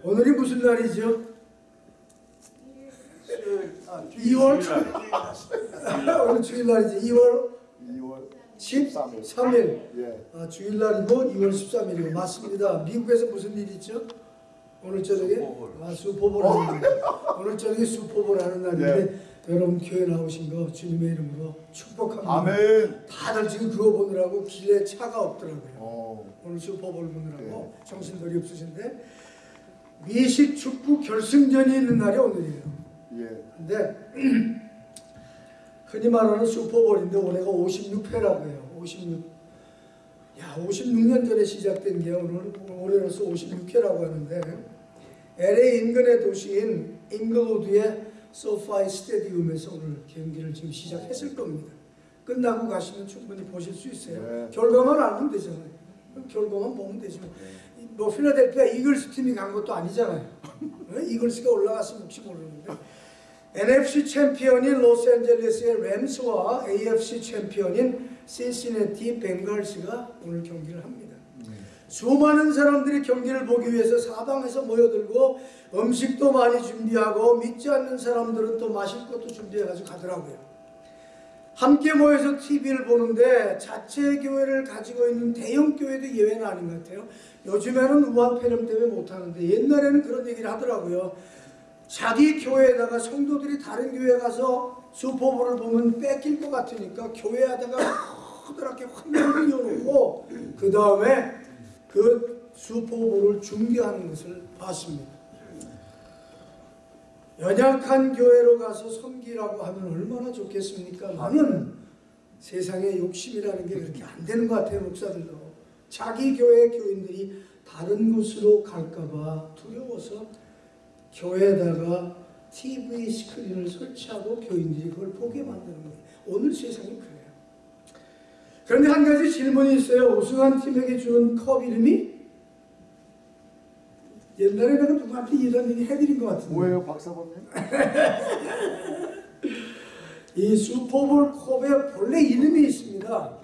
오늘이 무슨 날이죠? 아, 2월 오늘 주일날이지 2월 2월 13일 예. 아, 주일날이고 2월 13일이고 맞습니다. 미국에서 무슨 일 있죠? 오늘 저녁에 아, 슈퍼볼 하는 날. 오늘 저녁에 슈퍼볼 하는 날인데 여러분 교회 나오신 거 주님의 이름으로 축복합니다. 아멘. 다들 지금 그거 보느라고 길에 차가 없더라고요. 어. 오늘 슈퍼볼 보느라고 정신들이 없으신데 미식 축구 결승전이 있는 날이 오늘이에요. 예. 근데 흔히 말하는 슈퍼볼인데 올해가 56회라고 해요. 56. 야, 56년 전에 시작된 게 오늘 올해로서 56회라고 하는데 LA 인근의 도시인 잉글우드의 소파이 스테디움에서 오늘 경기를 지금 시작했을 겁니다. 끝나고 가시면 충분히 보실 수 있어요. 네. 결과만 알면 되잖아요. 결과만 보면 되죠. 뭐 필라델피아 이글스 팀이 간 것도 아니잖아요. 어? 이글스가 올라갔으면 혹시 모르는데 NFC 챔피언인 로스앤젤레스의 램스와 AFC 챔피언인 신시내티 벵갈스가 오늘 경기를 합니다. 수많은 사람들이 경기를 보기 위해서 사방에서 모여들고 음식도 많이 준비하고 믿지 않는 사람들은 또 마실 것도 준비해가지고 가더라고요. 함께 모여서 TV를 보는데 자체 교회를 가지고 있는 대형 교회도 예외는 아닌 것 같아요. 요즘에는 우한 폐렴 때문에 못하는데 옛날에는 그런 얘기를 하더라고요. 자기 교회에다가 성도들이 다른 교회 가서 슈퍼볼을 보면 뺏길 것 같으니까 교회에다가 커다랗게 화면을 이어놓고 그 다음에 그 슈퍼볼을 중계하는 것을 봤습니다. 연약한 교회로 가서 섬기라고 하면 얼마나 좋겠습니까? 나는 세상에 욕심이라는 게 그렇게 안 되는 것 같아요, 목사들도. 자기 교회 교인들이 다른 곳으로 갈까봐 두려워서 교회에다가 TV 스크린을 설치하고 교인들이 그걸 보게 만드는 거예요. 오늘 세상이 그래요. 그런데 한 가지 질문이 있어요. 우승한 팀에게 주는 컵 이름이 옛날에 내가 누구한테 이런 얘기 해드린 것 같은데 뭐예요, 박사범님? 이 슈퍼볼 컵에 본래 이름이 있습니다.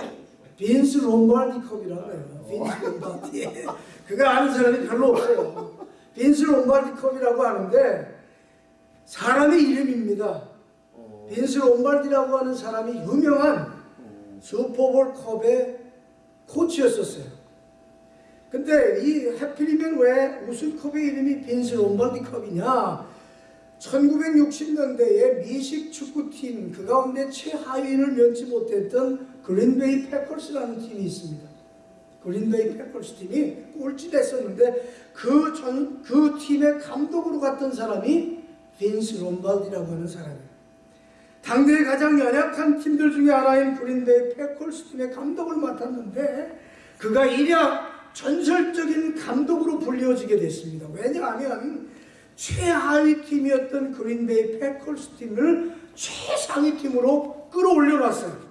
빈스 롬바르디 컵이라고 해요. 빈스 롬바르디. 그거 아는 사람이 별로 없어요. 빈스 롬바르디 컵이라고 하는데 사람의 이름입니다. 어. 빈스 롬바르디라고 하는 사람이 유명한 슈퍼볼 컵의 코치였었어요. 근데 이 해필이면 왜 우승컵의 이름이 빈스 롬바르디 컵이냐? 1960년대에 미식 축구팀 그 가운데 최하위를 면치 못했던 그린베이 패커스라는 팀이 있습니다. 그린베이 패커스 팀이 꼴찌됐었는데 그, 전, 그 팀의 감독으로 갔던 사람이 빈스 롬발디라고 하는 사람이에요. 당대의 가장 연약한 팀들 중에 하나인 그린베이 패커스 팀의 감독을 맡았는데 그가 일약 전설적인 감독으로 불리워지게 됐습니다. 왜냐하면 최하위 팀이었던 그린베이 패커스 팀을 최상위 팀으로 끌어올려 놨어요.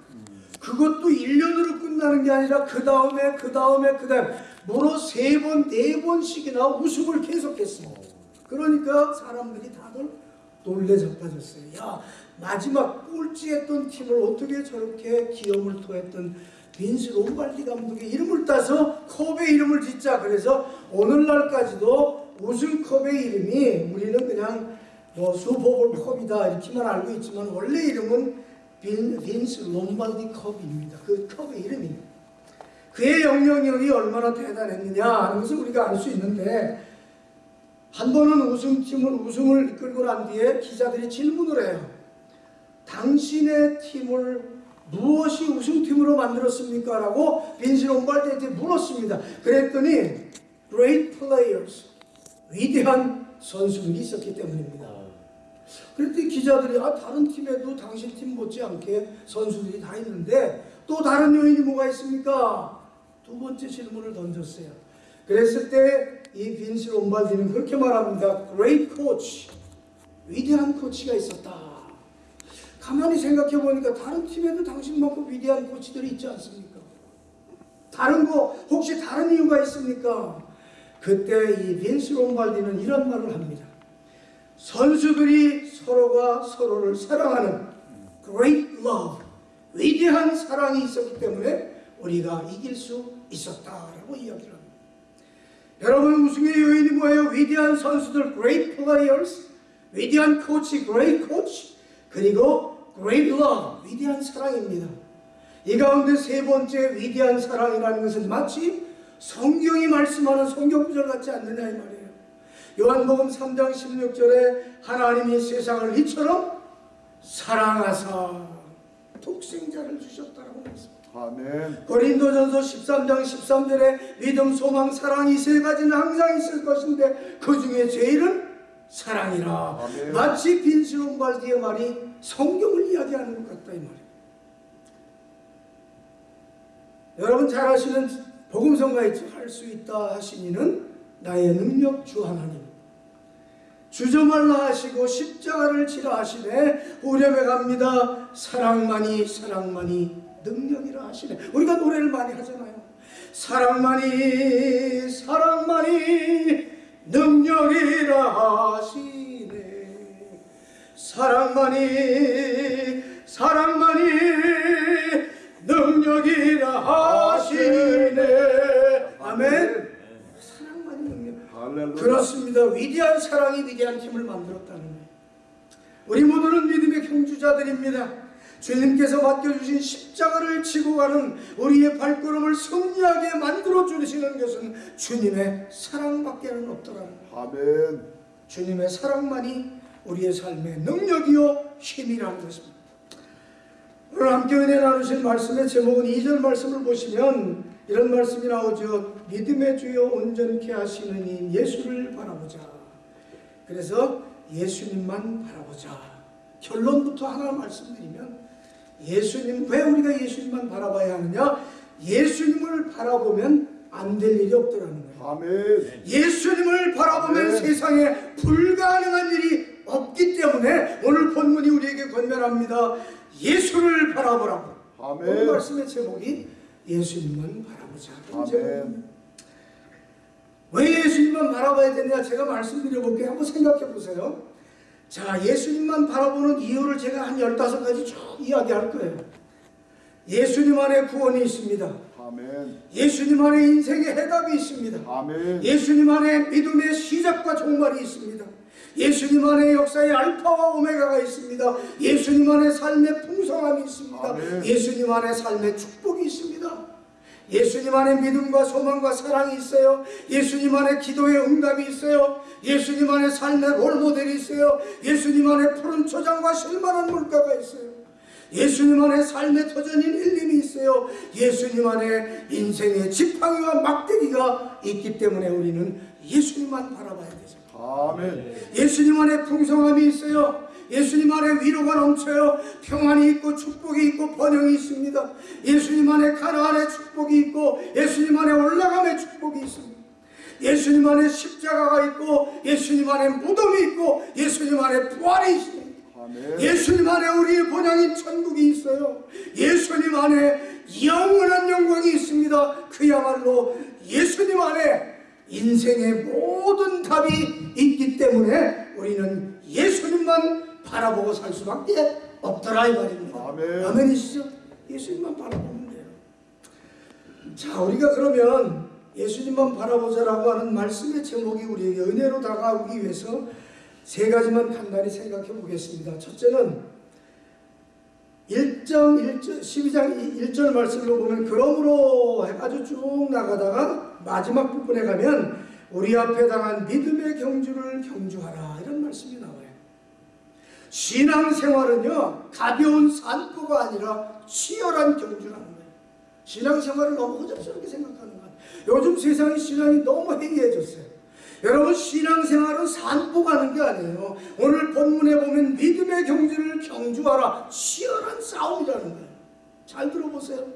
그것도 1년으로 끝나는 게 아니라 그 다음에 그 다음에 그 다음에 무려 세 번, 네 번씩이나 우승을 계속했습니다. 그러니까 사람들이 다들 놀래 자빠졌어요. 야 마지막 꼴찌했던 팀을 어떻게 저렇게 기염을 토했던 빈스 롬발디 감독의 이름을 따서 컵의 이름을 짓자. 그래서 오늘날까지도 우승컵의 이름이 우리는 그냥 뭐 슈퍼볼 컵이다 이렇게만 알고 있지만 원래 이름은 빈, 빈스 롬발디 컵입니다. 그 컵의 이름입니다. 그의 영향력이 얼마나 대단했느냐 하는 것을 우리가 알 수 있는데 한 번은 우승팀을 우승을 이끌고 난 뒤에 기자들이 질문을 해요. 당신의 팀을 무엇이 우승팀으로 만들었습니까? 라고 빈스 롬발디한테 물었습니다. 그랬더니 great players 위대한 선수들이 있었기 때문입니다. 그랬더니 기자들이 아 다른 팀에도 당신 팀 못지않게 선수들이 다 있는데 또 다른 요인이 뭐가 있습니까? 두 번째 질문을 던졌어요. 그랬을 때 이 빈스 롬발디는 그렇게 말합니다. Great coach, 위대한 코치가 있었다. 가만히 생각해 보니까 다른 팀에도 당신만큼 위대한 코치들이 있지 않습니까? 다른 거 혹시 다른 이유가 있습니까? 그때 이 빈스 롬발디는 이런 말을 합니다. 선수들이 서로가 서로를 사랑하는 great love, 위대한 사랑이 있었기 때문에 우리가 이길 수 있었다라고 이야기를 합니다. 여러분 우승의 요인이 뭐예요? 위대한 선수들 great players, 위대한 코치 great coach, 그리고 great love 위대한 사랑입니다. 이 가운데 세 번째 위대한 사랑이라는 것은 마치 성경이 말씀하는 성경 구절 같지 않느냐 이 말이에요. 요한복음 3장 16절에 하나님이 세상을 이처럼 사랑하사 독생자를 주셨다라고 말씀합니다. 아멘. 고린도전서 13장 13절에 믿음, 소망, 사랑 이 세 가지는 항상 있을 것인데 그 중에 제일은 사랑이라. 아멘. 마치 빈스론 발디의 말이 성경을 이야기하는 것 같다 이 말이에요. 여러분 잘 아시는 복음성가 할수 있다 하시니는 나의 능력 주 하나님. 주저 말라 하시고 십자가를 지라 하시네. 오렴에 갑니다. 사랑만이 사랑만이 능력이라 하시네. 우리가 노래를 많이 하잖아요. 사랑만이 사랑만이 능력이라 하시네. 사랑만이 사랑만이 능력이라 하시네. 아멘 사랑만이 능력 할렐루야. 그렇습니다. 위대한 사랑이 위대한 힘을 만들었다는 거예요. 우리 모두는 믿음의 경주자들입니다. 주님께서 맡겨주신 십자가를 지고 가는 우리의 발걸음을 승리하게 만들어 주시는 것은 주님의 사랑밖에 는 없더라는 거예요. 아멘. 주님의 사랑만이 우리의 삶의 능력이요 힘이라는 것입니다. 오늘 함께 은혜 나누신 말씀의 제목은 2절 말씀을 보시면 이런 말씀이 나오죠. 믿음의 주여 온전케 하시는 이 예수를 바라보자. 그래서 예수님만 바라보자. 결론부터 하나 말씀드리면 예수님 왜 우리가 예수님만 바라봐야 하느냐? 예수님을 바라보면 안 될 일이 없더라는 거예요. 아멘. 예수님을 바라보면 네. 세상에 불가능한 일이 없기 때문에 오늘 본문이 우리에게 권면합니다. 예수를 바라보라고. 오늘 아멘. 말씀의 제목이 예수님만 바라보자. 아멘. 왜 예수님만 바라봐야 되냐 제가 말씀드려 볼게요. 한번 생각해 보세요. 자, 예수님만 바라보는 이유를 제가 한 15가지 쭉 이야기할 거예요. 예수님 안에 구원이 있습니다. 아멘. 예수님 안에 인생의 해답이 있습니다. 아멘. 예수님 안에 믿음의 시작과 종말이 있습니다. 예수님 안에 역사의 알파와 오메가가 있습니다. 예수님 안에 삶의 풍성함이 있습니다. 아멘. 예수님 안에 삶의 축복이 있습니다. 예수님 안에 믿음과 소망과 사랑이 있어요. 예수님 안에 기도의 응답이 있어요. 예수님 안에 삶의 롤모델이 있어요. 예수님 안에 푸른 초장과 실만한 물가가 있어요. 예수님 안에 삶의 터전인 일림이 있어요. 예수님 안에 인생의 지팡이와 막대기가 있기 때문에 우리는 예수님만 바라봐야 되죠. 아멘. 예수님 안에 풍성함이 있어요. 예수님 안에 위로가 넘쳐요. 평안이 있고 축복이 있고 번영이 있습니다. 예수님 안에 가나안의 축복이 있고 예수님 안에 올라감의 축복이 있습니다. 예수님 안에 십자가가 있고 예수님 안에 무덤이 있고 예수님 안에 부활이 있습니다. 예수님 안에 우리의 본향인 천국이 있어요. 예수님 안에 영원한 영광이 있습니다. 그야말로 예수님 안에 인생의 모든 답이 있기 때문에 우리는 예수님만 바라보고 살 수밖에 없더라 이 말입니다. 아멘. 아멘이시죠? 예수님만 바라보면 돼요. 자, 우리가 그러면 예수님만 바라보자라고 하는 말씀의 제목이 우리에게 은혜로 다가오기 위해서 세 가지만 간단히 생각해 보겠습니다. 첫째는 1장 1절 12장 1절 말씀으로 보면 그러므로 해가지고 쭉 나가다가 마지막 부분에 가면 우리 앞에 당한 믿음의 경주를 경주하라 이런 말씀이. 신앙생활은요 가벼운 산보가 아니라 치열한 경주라는 거예요. 신앙생활을 너무 허접스럽게 생각하는 거예요. 요즘 세상의 신앙이 너무 해이해졌어요. 여러분 신앙생활은 산보 가는 게 아니에요. 오늘 본문에 보면 믿음의 경주를 경주하라 치열한 싸움이라는 거예요. 잘 들어보세요.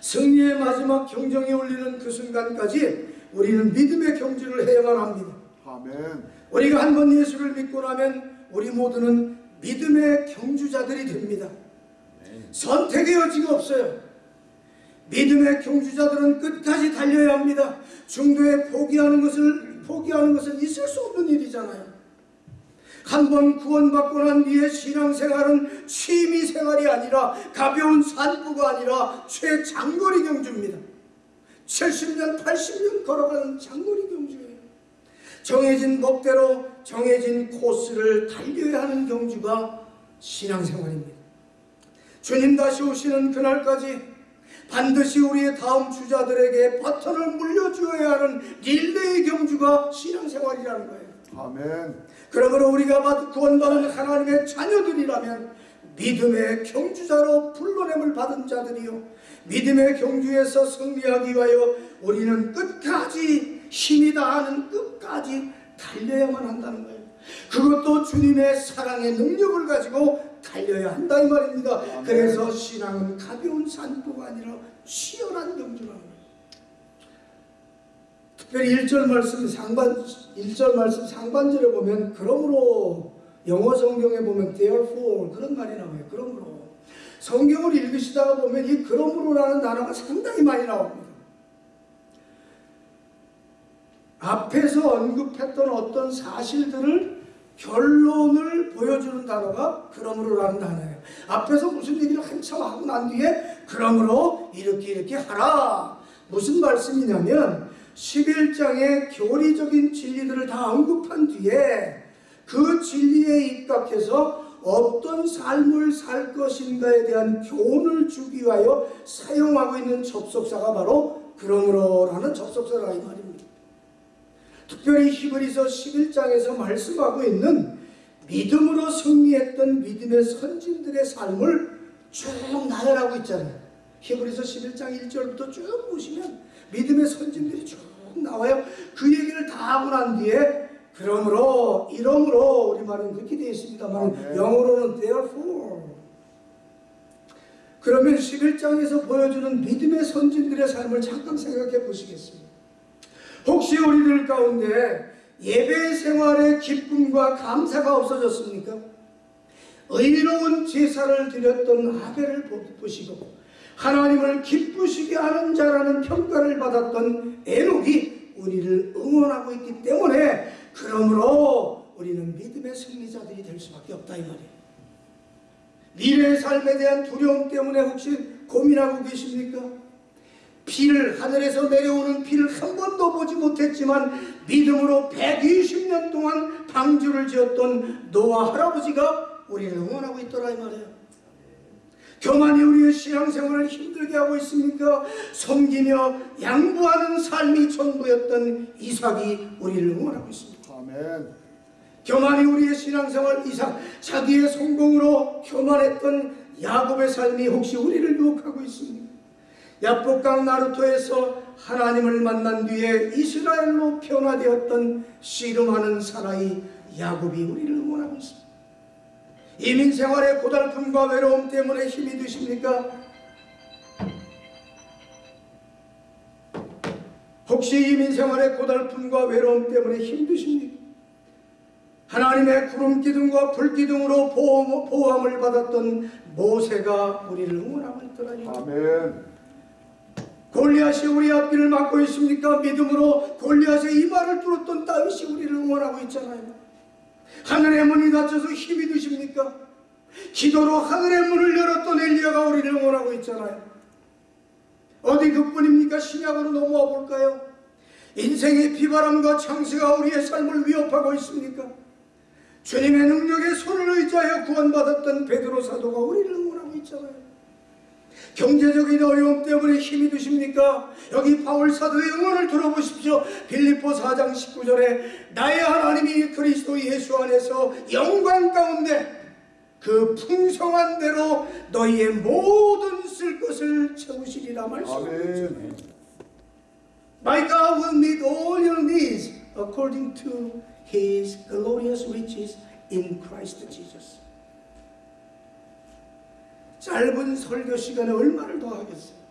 승리의 마지막 경정이 울리는 그 순간까지 우리는 믿음의 경주를 해야만 합니다. 아멘. 우리가 한 번 예수를 믿고 나면 우리 모두는 믿음의 경주자들이 됩니다. 선택의 여지가 없어요. 믿음의 경주자들은 끝까지 달려야 합니다. 중도에 포기하는 것을 포기하는 것은 있을 수 없는 일이잖아요. 한 번 구원받고 난 뒤에 신앙생활은 취미 생활이 아니라 가벼운 산부가 아니라 최장거리 경주입니다. 70년, 80년 걸어가는 장거리 경주예요. 정해진 목대로 정해진 코스를 달려야 하는 경주가 신앙생활입니다. 주님 다시 오시는 그날까지 반드시 우리의 다음 주자들에게 바톤을 물려주어야 하는 릴레이 경주가 신앙생활이라는 거예요. 아멘. 그러므로 우리가 받- 구원받은 하나님의 자녀들이라면 믿음의 경주자로 불러냄을 받은 자들이요 믿음의 경주에서 승리하기 위하여 우리는 끝까지 힘이 다하는 끝까지 달려야만 한다는 거예요. 그것도 주님의 사랑의 능력을 가지고 달려야 한다 이 말입니다. 그래서 신앙은 가벼운 산도가 아니라 치열한 경주라는 거예요. 특별히 1절 말씀 상반 1절 말씀 상반절에 보면 그러므로 영어 성경에 보면 therefore 그런 말이 나와요. 그러므로 성경을 읽으시다가 보면 이 그러므로라는 단어가 상당히 많이 나옵니다. 앞에서 언급했던 어떤 사실들을 결론을 보여주는 단어가 그러므로라는 단어예요. 앞에서 무슨 얘기를 한참 하고 난 뒤에 그러므로 이렇게 이렇게 하라. 무슨 말씀이냐면 11장의 교리적인 진리들을 다 언급한 뒤에 그 진리에 입각해서 어떤 삶을 살 것인가에 대한 교훈을 주기 위하여 사용하고 있는 접속사가 바로 그러므로라는 접속사라 이 말입니다. 특별히 히브리서 11장에서 말씀하고 있는 믿음으로 승리했던 믿음의 선진들의 삶을 쭉 나열하고 있잖아요. 히브리서 11장 1절부터 쭉 보시면 믿음의 선진들이 쭉 나와요. 그 얘기를 다 하고 난 뒤에 그러므로 이러므로 우리 말은 그렇게 되어 있습니다만 아멘. 영어로는 therefore 그러면 11장에서 보여주는 믿음의 선진들의 삶을 잠깐 생각해 보시겠습니다. 혹시 우리들 가운데 예배 생활의 기쁨과 감사가 없어졌습니까? 의로운 제사를 드렸던 아벨을 보시고 하나님을 기쁘시게 하는 자라는 평가를 받았던 에녹이 우리를 응원하고 있기 때문에 그러므로 우리는 믿음의 승리자들이 될 수밖에 없다 이 말이에요. 미래의 삶에 대한 두려움 때문에 혹시 고민하고 계십니까? 비를 하늘에서 내려오는 비를 한 번도 보지 못했지만 믿음으로 120년 동안 방주를 지었던 노아 할아버지가 우리를 응원하고 있더라 이 말이에요. 교만이 우리의 신앙생활을 힘들게 하고 있습니까? 섬기며 양보하는 삶이 전부였던 이삭이 우리를 응원하고 있습니다. 아멘. 교만이 우리의 신앙생활 이상 자기의 성공으로 교만했던 야곱의 삶이 혹시 우리를 유혹하고 있습니까? 야복강 나루토에서 하나님을 만난 뒤에 이스라엘로 변화되었던 씨름하는 사나이 야곱이 우리를 응원하고 있습니다. 이민 생활의 고달픔과 외로움 때문에 힘이 드십니까? 혹시 이민 생활의 고달픔과 외로움 때문에 힘드십니까? 하나님의 구름 기둥과 불 기둥으로 보호, 보호함을 받았던 모세가 우리를 응원하고 있더라니. 아멘. 골리앗이 우리 앞길을 막고 있습니까? 믿음으로 골리앗의 이마를 뚫었던 다윗이 우리를 응원하고 있잖아요. 하늘의 문이 닫혀서 힘이 드십니까? 기도로 하늘의 문을 열었던 엘리야가 우리를 응원하고 있잖아요. 어디 그뿐입니까? 신약으로 넘어와 볼까요? 인생의 비바람과 창세가 우리의 삶을 위협하고 있습니까? 주님의 능력에 손을 의지하여 구원받았던 베드로 사도가 우리를 응원하고 있잖아요. 경제적인 어려움 때문에 힘이 드십니까? 여기 바울 사도의 응원을 들어보십시오. 빌립보 4장 19절에 나의 하나님이 그리스도 예수 안에서 영광 가운데 그 풍성한 대로 너희의 모든 쓸 것을 채우시리라. 아멘. My God will meet all your needs according to His glorious riches in Christ Jesus. 짧은 설교 시간에 얼마를 더 하겠어요?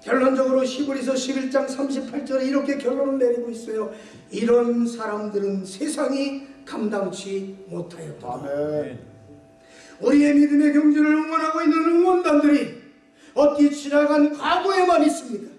결론적으로 히브리서 11장 38절에 이렇게 결론을 내리고 있어요. 이런 사람들은 세상이 감당치 못하였다. 아멘. 우리의 믿음의 경주를 응원하고 있는 응원단들이 어디 지나간 과거에만 있습니까?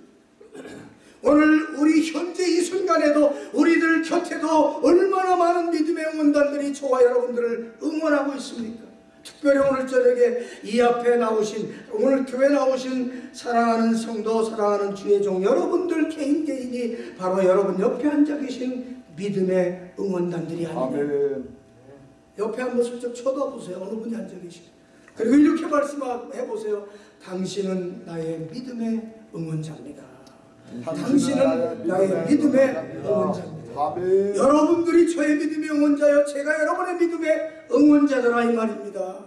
오늘 우리 현재 이 순간에도 우리들 곁에도 얼마나 많은 믿음의 응원단들이 저와 여러분들을 응원하고 있습니까? 특별히 오늘 저녁에 이 앞에 나오신 오늘 교회 나오신 사랑하는 성도 사랑하는 주의 종 여러분들 개인 개인이 바로 여러분 옆에 앉아 계신 믿음의 응원단들이 아멘. 옆에 한번 슬쩍 쳐다보세요. 어느 분이 앉아 계시고 그리고 이렇게 말씀해 보세요. 당신은 나의 믿음의 응원자입니다. 당신은 나의 믿음의 응원자입니다. 여러분들이 저의 믿음의 응원자요 제가 여러분의 믿음의 응원자더라 이 말입니다.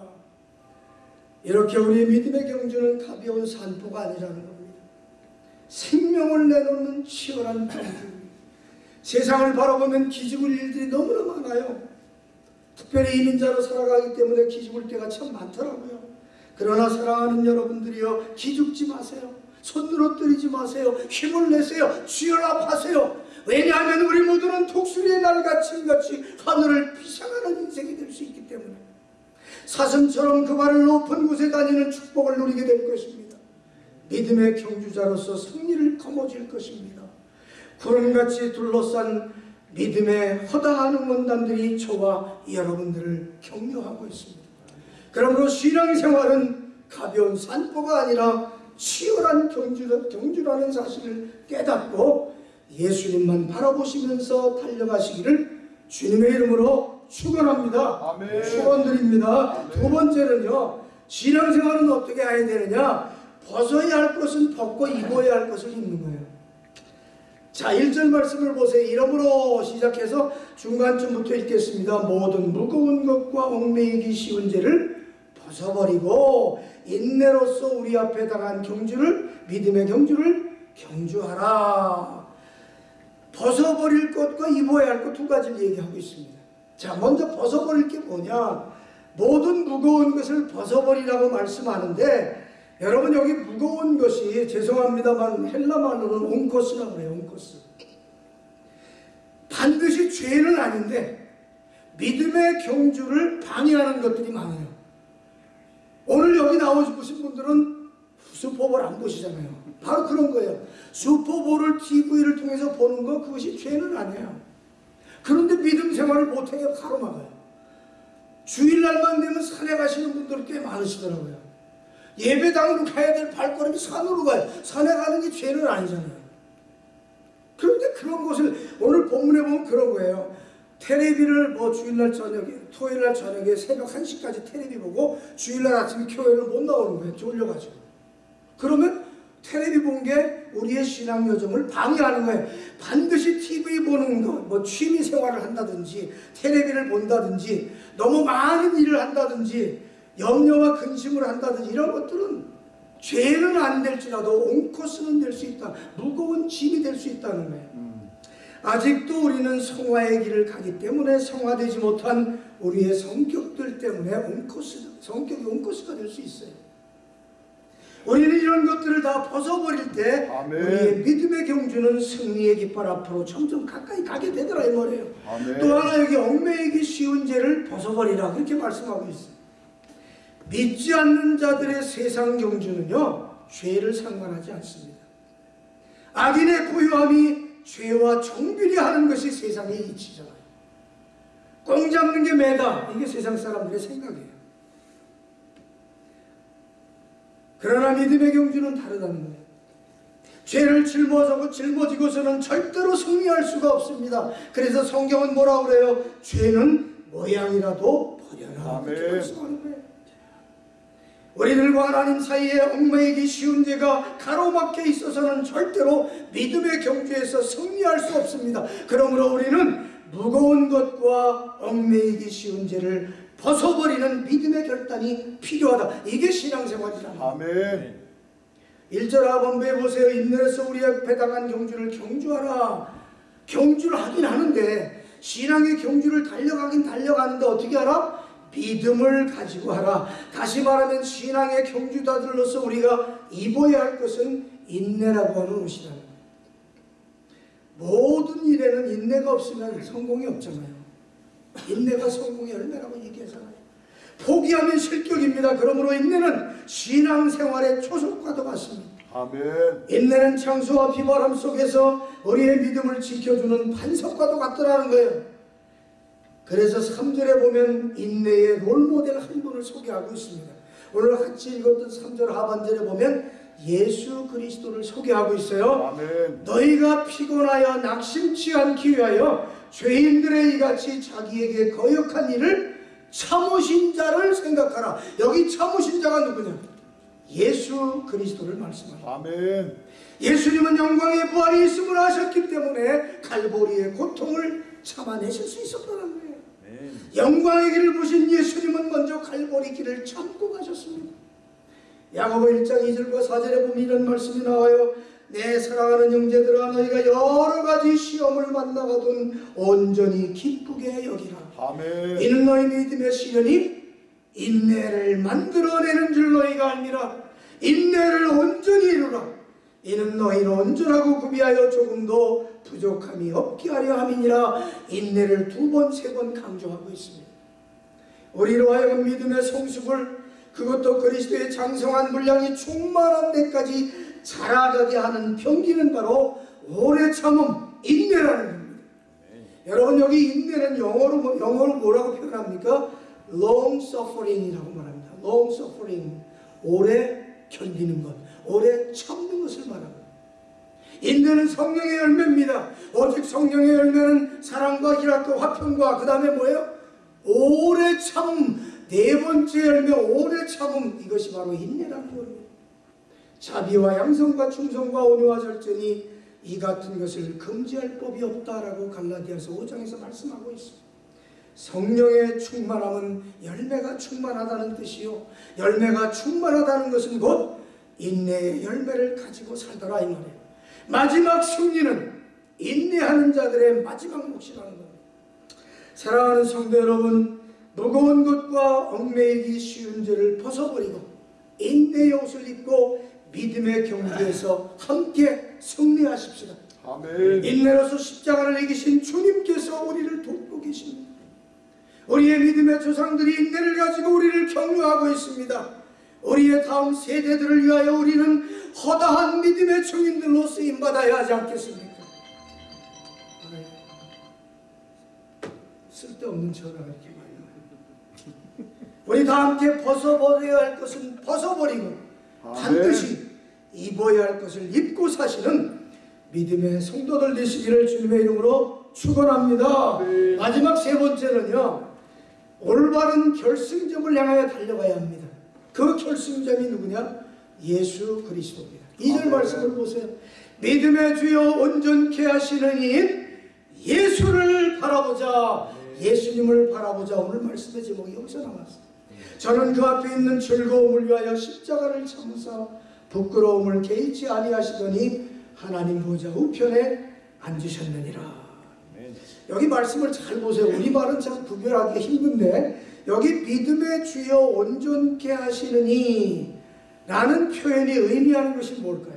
이렇게 우리의 믿음의 경주는 가벼운 산포가 아니라는 겁니다. 생명을 내놓는 치열한 경주. 세상을 바라보면 기죽을 일들이 너무나 많아요. 특별히 이민자로 살아가기 때문에 기죽을 때가 참 많더라고요. 그러나 사랑하는 여러분들이여 기죽지 마세요. 손 늘어뜨리지 마세요. 힘을 내세요. 취연합하세요 왜냐하면 우리 모두는 독수리의 날같이 하늘을 비상하는 인생이 될 수 있기 때문에 사슴처럼 그 발을 높은 곳에 다니는 축복을 누리게 될 것입니다. 믿음의 경주자로서 승리를 거머쥘 것입니다. 구름같이 둘러싼 믿음의 허다한 응원단들이 저와 여러분들을 격려하고 있습니다. 그러므로 신앙생활은 가벼운 산보가 아니라 치열한 경주, 경주라는 사실을 깨닫고 예수님만 바라보시면서 달려가시기를 주님의 이름으로 축원합니다. 축원드립니다. 두 번째는요. 신앙생활은 어떻게 해야 되느냐? 벗어야 할 것은 벗고 입어야 할 것을 입는 거예요. 자, 1절 말씀을 보세요. 이름으로 시작해서 중간쯤부터 읽겠습니다. 모든 무거운 것과 얽매이기 쉬운 죄를 벗어버리고 인내로서 우리 앞에 당한 경주를 믿음의 경주를 경주하라. 벗어버릴 것과 입어야 할 것 두 가지를 얘기하고 있습니다. 자, 먼저 벗어버릴 게 뭐냐? 모든 무거운 것을 벗어버리라고 말씀하는데 여러분 여기 무거운 것이 죄송합니다만 헬라말로는 온코스라고 그래요. 온코스. 반드시 죄는 아닌데 믿음의 경주를 방해하는 것들이 많아요. 오늘 여기 나오신 분들은 슈퍼볼 안 보시잖아요. 바로 그런 거예요. 슈퍼볼을 TV를 통해서 보는 거 그것이 죄는 아니에요. 그런데 믿음 생활을 못하게 가로막아요. 주일날만 되면 산에 가시는 분들 꽤 많으시더라고요. 예배당으로 가야 될 발걸음이 산으로 가요. 산에 가는 게 죄는 아니잖아요. 그런데 그런 것을 오늘 본문에 보면 그런 거예요. 테레비를 뭐 주일날 저녁에, 토요일날 저녁에 새벽 1시까지 테레비 보고 주일날 아침에 교회를 못 나오는 거예요. 졸려가지고. 그러면 테레비 본 게 우리의 신앙 여정을 방해하는 거예요. 반드시 TV 보는 것, 뭐 취미 생활을 한다든지, 테레비를 본다든지, 너무 많은 일을 한다든지, 염려와 근심을 한다든지 이런 것들은 죄는 안 될지라도 옹코스는 될 수 있다. 무거운 짐이 될 수 있다는 거예요. 음. 아직도 우리는 성화의 길을 가기 때문에 성화되지 못한 우리의 성격들 때문에 옹코스, 성격이 옹코스가 될 수 있어요. 우리는 이런 것들을 다 벗어버릴 때 아멘. 우리의 믿음의 경주는 승리의 깃발 앞으로 점점 가까이 가게 되더라 이 말이에요. 아멘. 또 하나 여기 얽매이기 쉬운 죄를 벗어버리라 그렇게 말씀하고 있어요. 믿지 않는 자들의 세상 경주는요 죄를 상관하지 않습니다. 악인의 부유함이 죄와 정비례하는 것이 세상의 이치잖아요. 꽁 잡는 게 매다 이게 세상 사람들의 생각이에요. 그러나 믿음의 경주는 다르다는 거예요. 죄를 짊어지고 짊어지고서는 절대로 승리할 수가 없습니다. 그래서 성경은 뭐라 그래요? 죄는 모양이라도 버려라. 우리들과 하나님 사이에 얽매이기 쉬운 죄가 가로막혀 있어서는 절대로 믿음의 경주에서 승리할 수 없습니다. 그러므로 우리는 무거운 것과 얽매이기 쉬운 죄를 벗어버리는 믿음의 결단이 필요하다. 이게 신앙생활이다. 아멘. 1절 하반부에 보세요. 인내에서 우리 앞에 당한 경주를 경주하라. 경주를 하긴 하는데 신앙의 경주를 달려가긴 달려가는데 어떻게 하라? 믿음을 가지고 하라. 다시 말하면 신앙의 경주자들로서 우리가 입어야 할 것은 인내라고 하는 옷이라는 거예요. 모든 일에는 인내가 없으면 성공이 없잖아요. 인내가 성공의 열매라고 얘기하잖아요. 포기하면 실격입니다. 그러므로 인내는 신앙생활의 초석과도 같습니다. 아멘. 인내는 창수와 비바람 속에서 우리의 믿음을 지켜주는 반석과도 같더라는 거예요. 그래서 3절에 보면 인내의 롤모델 한 분을 소개하고 있습니다. 오늘 같이 읽었던 3절 하반절에 보면 예수 그리스도를 소개하고 있어요. 아멘. 너희가 피곤하여 낙심치 않기 위하여 죄인들의 이같이 자기에게 거역한 일을 참으신 자를 생각하라. 여기 참으신 자가 누구냐? 예수 그리스도를 말씀합니다. 아멘. 예수님은 영광의 부활이 있음을 아셨기 때문에 갈보리의 고통을 참아내실 수 있었다는 거예요. 영광의 길을 보신 예수님은 먼저 갈보리 길을 참고 가셨습니다. 야고보 1장 2절과 4절에 보면 이런 말씀이 나와요. 내 사랑하는 형제들아 너희가 여러 가지 시험을 만나거든 온전히 기쁘게 여기라. 아멘. 이는 너희 믿음의 시련이 인내를 만들어내는 줄 너희가 알미라. 인내를 온전히 이루라. 이는 너희를 온전하고 구비하여 조금도 부족함이 없게 하려 함이니라. 인내를 두 번, 세 번 강조하고 있습니다. 우리로 하여금 믿음의 성숙을 그것도 그리스도의 장성한 분량이 충만한 데까지 자라가게 하는 병기는 바로 오래 참음, 인내라는 겁니다. 여러분 여기 인내는 영어로 뭐- 영어로 뭐라고 표현합니까? long suffering이라고 말합니다. long suffering 오래 견디는 것, 오래 참는 것을 말합니다. 인내는 성령의 열매입니다. 오직 성령의 열매는 사랑과 희락과 화평과 그 다음에 뭐예요? 오래 참. 네 번째 열매 오래 참음 이것이 바로 인내라는 겁니다. 자비와 양성과 충성과 온유와 절제니 이 같은 것을 금지할 법이 없다라고 갈라디아서 5장에서 말씀하고 있습니다. 성령의 충만함은 열매가 충만하다는 뜻이요. 열매가 충만하다는 것은 곧 인내의 열매를 가지고 살더라 이 말이에요. 마지막 승리는 인내하는 자들의 마지막 몫이라는 겁니다. 사랑하는 성도 여러분, 무거운 것과 얽매이기 쉬운 죄를 벗어버리고 인내의 옷을 입고 믿음의 경주에서 함께 승리하십시다. 아멘. 인내로서 십자가를 이기신 주님께서 우리를 돕고 계십니다. 우리의 믿음의 조상들이 인내를 가지고 우리를 격려하고 있습니다. 우리의 다음 세대들을 위하여 우리는 허다한 믿음의 증인들로 쓰임 받아야 하지 않겠습니까? 쓸데없는 와요. 우리 다 함께 벗어버려야 할 것은 벗어버리고 반드시 입어야 할 것을 입고 사시는 믿음의 성도들 되시기를 주님의 이름으로 축원합니다. 네. 마지막 세 번째는요. 올바른 결승점을 향하여 달려가야 합니다. 그 결승점이 누구냐? 예수 그리스도입니다. 이절 아멘. 말씀을 보세요. 믿음의 주여 온전케 하시는 이인 예수를 바라보자. 예수님을 바라보자. 오늘 말씀의 제목이 여기서 나왔어요. 그는 그 앞에 있는 즐거움을 위하여 십자가를 참으사 부끄러움을 개의치 아니하시더니 하나님 보좌 우편에 앉으셨느니라. 여기 말씀을 잘 보세요. 우리 말은 참 구별하기 힘든데 여기 믿음의 주요 온전케 하시는 이라는 표현이 의미하는 것이 뭘까요?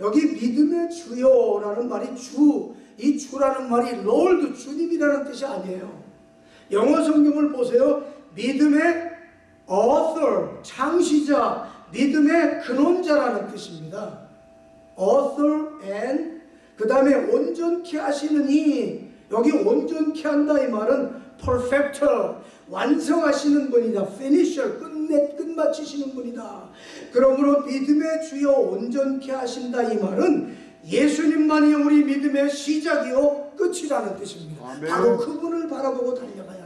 여기 믿음의 주요라는 말이 주, 이 주라는 말이 Lord 주님이라는 뜻이 아니에요. 영어 성경을 보세요. 믿음의 author, 창시자, 믿음의 근원자라는 뜻입니다. author and 그 다음에 온전케 하시느니 여기 온전케 한다 이 말은 perfecter 완성하시는 분이다 finisher 끝내 끝마치시는 분이다 그러므로 믿음의 주여 온전케 하신다 이 말은 예수님만이 우리 믿음의 시작이요 끝이라는 뜻입니다 아멘. 바로 그분을 바라보고 달려가야 이 말.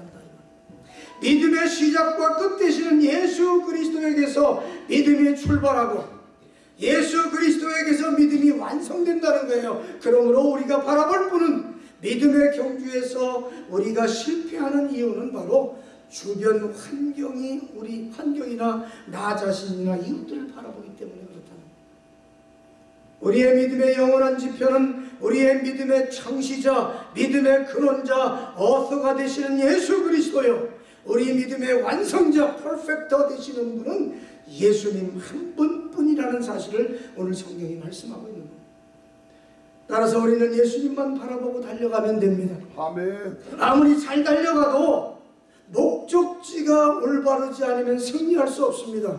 믿음의 시작과 끝 되시는 예수 그리스도에게서 믿음이 출발하고 예수 그리스도에게서 믿음이 완성된다는 거예요. 그러므로 우리가 바라볼 분은 믿음의 경주에서 우리가 실패하는 이유는 바로 주변 환경이 우리 환경이나 나 자신이나 이웃들을 바라보기 때문에 그렇다는. 우리의 믿음의 영원한 지표는 우리의 믿음의 창시자, 믿음의 근원자, 어서가 되시는 예수 그리스도요. 우리 믿음의 완성자, perfecter 되시는 분은 예수님 한 분뿐이라는 사실을 오늘 성경이 말씀하고 있는 겁니다. 따라서 우리는 예수님만 바라보고 달려가면 됩니다. 아멘. 아무리 잘 달려가도 목적지가 올바르지 않으면 승리할 수 없습니다.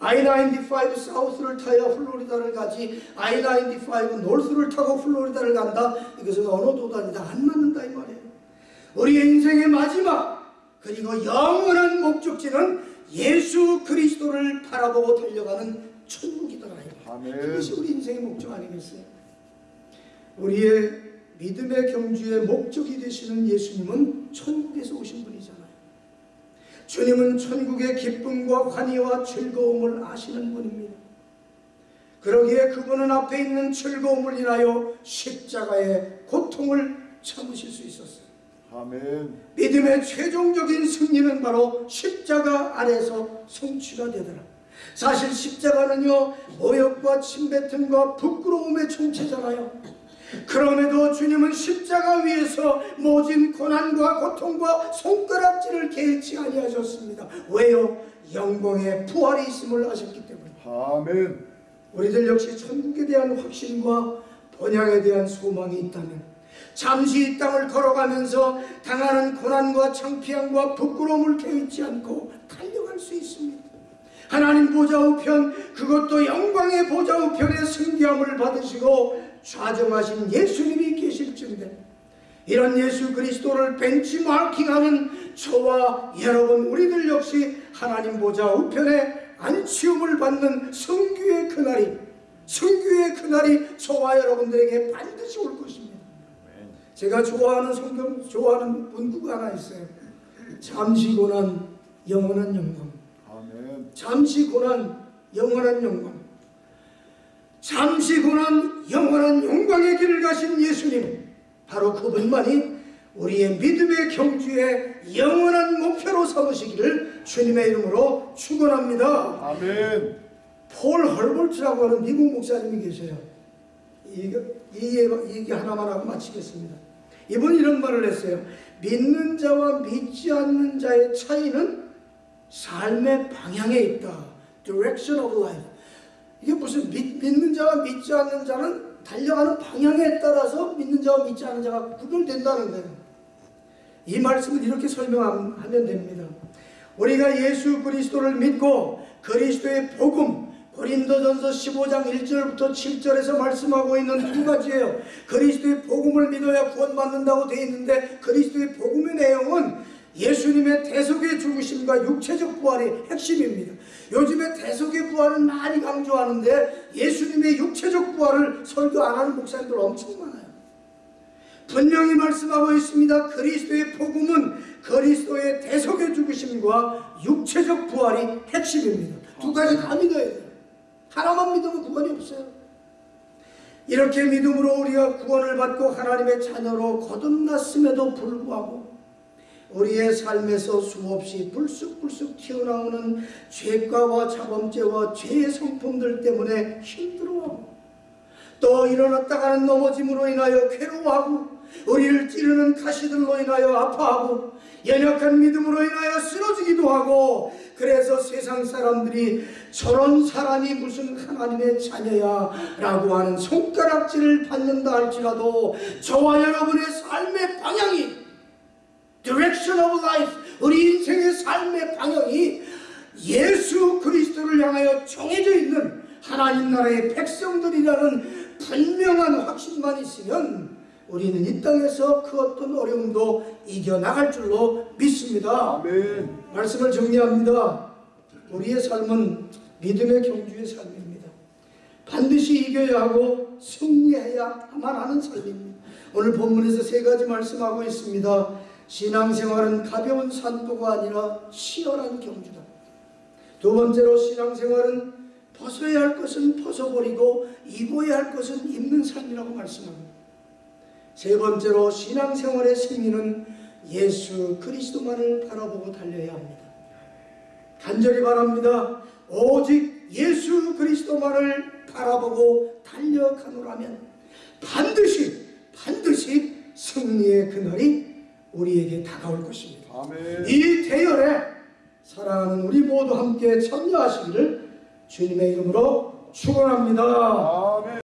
I-95 South를 타야 플로리다를 가지 I-95 노스를 타고 플로리다를 간다. 이것은 언어 도단이다. 안 맞는다 이 말이에요. 우리의 인생의 마지막 그리고 영원한 목적지는 예수 그리스도를 바라보고 달려가는 천국이더라. 그것이 우리 인생의 목적 아니겠어요? 우리의 믿음의 경주의 목적이 되시는 예수님은 천국에서 오신 분이잖아요. 주님은 천국의 기쁨과 환희와 즐거움을 아시는 분입니다. 그러기에 그분은 앞에 있는 즐거움을 인하여 십자가의 고통을 참으실 수 있었어요. 아멘. 믿음의 최종적인 승리는 바로 십자가 안에서 성취가 되더라. 사실 십자가는요 모욕과 침뱉음과 부끄러움의 총체잖아요. 그럼에도 주님은 십자가 위에서 모진 고난과 고통과 손가락질을 개의치 아니하셨습니다. 왜요? 영광의 부활이 있음을 아셨기 때문에. 아멘. 우리들 역시 천국에 대한 확신과 번향에 대한 소망이 있다면 잠시 이 땅을 걸어가면서 당하는 고난과 창피함과 부끄러움을 개의치 않고 달려갈 수 있습니다. 하나님 보좌 우편 그것도 영광의 보좌 우편의 승리함을 받으시고 좌정하신 예수님이 계실진데 이런 예수 그리스도를 벤치마킹하는 저와 여러분 우리들 역시 하나님 보좌 우편에 안치움을 받는 성규의 그날이 성규의 그날이 저와 여러분들에게 반드시 올 것입니다. 제가 좋아하는 성경 좋아하는 문구가 하나 있어요. 잠시 고난 영원한 영광. 아멘. 잠시 고난 영원한 영광. 잠시 고난 영원한 영광의 길을 가신 예수님 바로 그분만이 우리의 믿음의 경주의 영원한 목표로 삼으시기를 주님의 이름으로 축원합니다. 아멘. 폴 헐버트라고 하는 미국 목사님이 계세요. 이거, 이 얘기 하나만 하고 마치겠습니다. 이분이 이런 말을 했어요. 믿는 자와 믿지 않는 자의 차이는 삶의 방향에 있다. Direction of life. 이게 무슨 믿, 믿는 자와 믿지 않는 자는 달려가는 방향에 따라서 믿는 자와 믿지 않는 자가 구별된다는 거예요. 이 말씀을 이렇게 설명하면 됩니다. 우리가 예수 그리스도를 믿고 그리스도의 복음 고린도전서 15장 1절부터 7절에서 말씀하고 있는 두 가지예요. 그리스도의 복음을 믿어야 구원받는다고 되어 있는데 그리스도의 복음의 내용은 예수님의 대속의 죽으심과 육체적 부활이 핵심입니다. 요즘에 대속의 부활은 많이 강조하는데 예수님의 육체적 부활을 설교 안 하는 목사님들 엄청 많아요. 분명히 말씀하고 있습니다. 그리스도의 복음은 그리스도의 대속의 죽으심과 육체적 부활이 핵심입니다. 두 가지 다 믿어야 돼요. 하나만 믿으면 구원이 없어요. 이렇게 믿음으로 우리가 구원을 받고 하나님의 자녀로 거듭났음에도 불구하고 우리의 삶에서 수없이 불쑥불쑥 튀어나오는 죄가와 자범죄와 죄의 성품들 때문에 힘들어하고 또 일어났다가는 넘어짐으로 인하여 괴로워하고 우리를 찌르는 가시들로 인하여 아파하고 연약한 믿음으로 인하여 쓰러지기도 하고 그래서 세상 사람들이 저런 사람이 무슨 하나님의 자녀야 라고 하는 손가락질을 받는다 할지라도 저와 여러분의 삶의 방향이 direction of life 우리 인생의 삶의 방향이 예수 그리스도를 향하여 정해져 있는 하나님 나라의 백성들이라는 분명한 확신만 있으면 우리는 이 땅에서 그 어떤 어려움도 이겨나갈 줄로 믿습니다. 아멘. 말씀을 정리합니다. 우리의 삶은 믿음의 경주의 삶입니다. 반드시 이겨야 하고 승리해야 만 하는 삶입니다. 오늘 본문에서 세 가지 말씀하고 있습니다. 신앙생활은 가벼운 산도가 아니라 치열한 경주다. 두 번째로 신앙생활은 벗어야 할 것은 벗어버리고 입어야 할 것은 입는 삶이라고 말씀합니다. 세 번째로 신앙생활의 승리는 예수 그리스도만을 바라보고 달려야 합니다. 간절히 바랍니다. 오직 예수 그리스도만을 바라보고 달려가노라면 반드시 반드시 승리의 그날이 우리에게 다가올 것입니다. 아멘. 이 대열에 사랑하는 우리 모두 함께 참여하시기를 주님의 이름으로 축원합니다. 아멘.